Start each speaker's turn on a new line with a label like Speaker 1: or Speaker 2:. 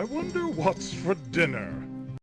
Speaker 1: I wonder what's for dinner.